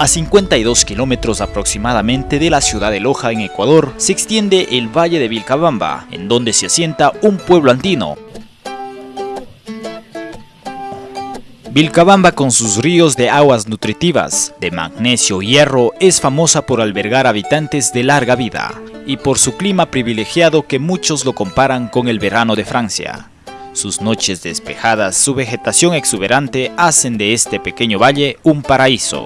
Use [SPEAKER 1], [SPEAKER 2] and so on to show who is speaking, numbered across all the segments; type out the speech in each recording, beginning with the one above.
[SPEAKER 1] A 52 kilómetros aproximadamente de la ciudad de Loja, en Ecuador, se extiende el Valle de Vilcabamba, en donde se asienta un pueblo andino. Vilcabamba con sus ríos de aguas nutritivas, de magnesio y hierro, es famosa por albergar habitantes de larga vida y por su clima privilegiado que muchos lo comparan con el verano de Francia. Sus noches despejadas, su vegetación exuberante hacen de este pequeño valle un paraíso.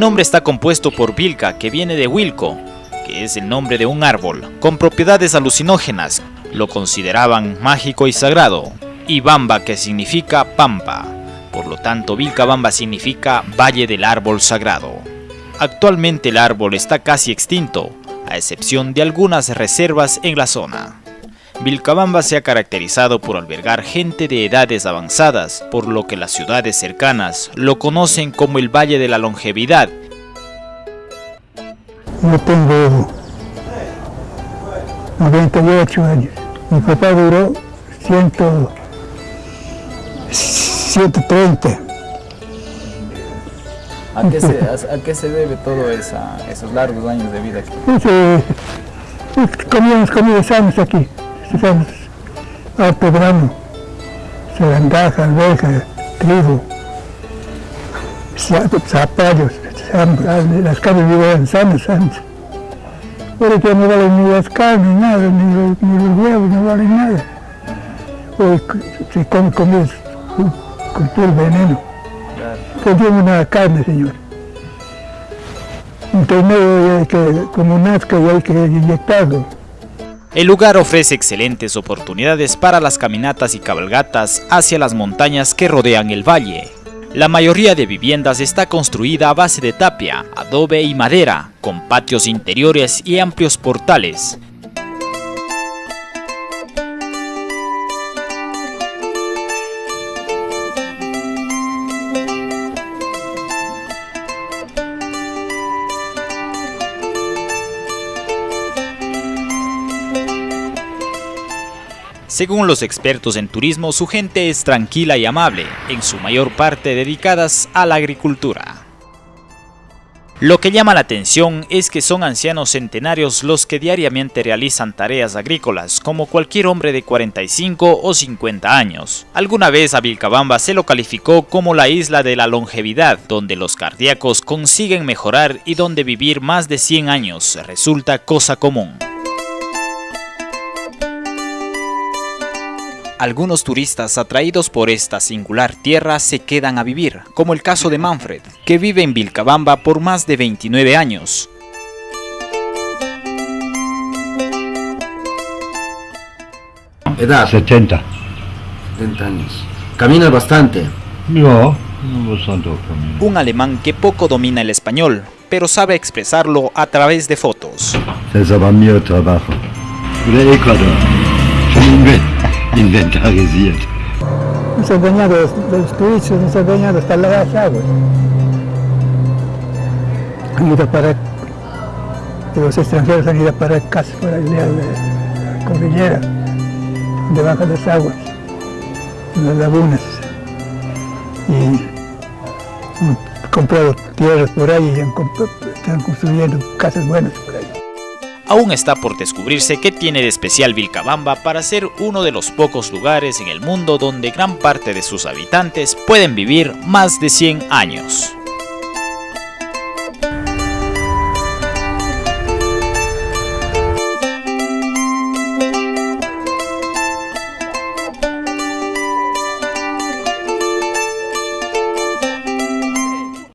[SPEAKER 1] El nombre está compuesto por Vilca, que viene de Wilco, que es el nombre de un árbol, con propiedades alucinógenas. Lo consideraban mágico y sagrado. Y Bamba, que significa pampa. Por lo tanto, Vilcabamba significa Valle del Árbol Sagrado. Actualmente el árbol está casi extinto, a excepción de algunas reservas en la zona. Vilcabamba se ha caracterizado por albergar gente de edades avanzadas, por lo que las ciudades cercanas lo conocen como el Valle de la Longevidad.
[SPEAKER 2] Yo tengo 98 años. Mi papá duró 100, 130.
[SPEAKER 3] ¿A qué se, a, a qué se debe todo esa, esos largos años de vida aquí?
[SPEAKER 2] Ese, comíamos comida sanos aquí. Hacemos harto grano, zarandaja, alberja, trigo, za- zapallos, las carnes eran sanas antes. Ahora ya no valen ni las carnes, nada, ni los, ni los huevos, no valen nada. Hoy c- se come comida con, con puro veneno.
[SPEAKER 3] Claro.
[SPEAKER 2] Contiene una carne, señor. Entonces hay que, como nazca y hay que inyectarlo.
[SPEAKER 1] El lugar ofrece excelentes oportunidades para las caminatas y cabalgatas hacia las montañas que rodean el valle. La mayoría de viviendas está construida a base de tapia, adobe y madera, con patios interiores y amplios portales. Según los expertos en turismo, su gente es tranquila y amable, en su mayor parte dedicadas a la agricultura. Lo que llama la atención es que son ancianos centenarios los que diariamente realizan tareas agrícolas, como cualquier hombre de 45 o 50 años. Alguna vez a Vilcabamba se lo calificó como la isla de la longevidad, donde los cardíacos consiguen mejorar y donde vivir más de 100 años resulta cosa común. Algunos turistas atraídos por esta singular tierra se quedan a vivir, como el caso de Manfred, que vive en Vilcabamba por más de 29 años.
[SPEAKER 4] Edad,
[SPEAKER 5] 70.
[SPEAKER 4] 70 años. Caminas bastante.
[SPEAKER 5] No, no bastante camino.
[SPEAKER 1] Un alemán que poco domina el español, pero sabe expresarlo a través de fotos.
[SPEAKER 5] Es mir trabajo. De Ecuador. Schon inven inventarisiert.
[SPEAKER 2] Nos han dañado los, los turistas, nos han dañado hasta las aguas. Han ido a parar, los extranjeros han ido a parar casas por allá a la, cordillera, debajo de las aguas, en las lagunas. Y han comprado tierras por ahí y han están construyendo casas buenas por ahí.
[SPEAKER 1] Aún está por descubrirse qué tiene de especial Vilcabamba para ser uno de los pocos lugares en el mundo donde gran parte de sus habitantes pueden vivir más de 100 años.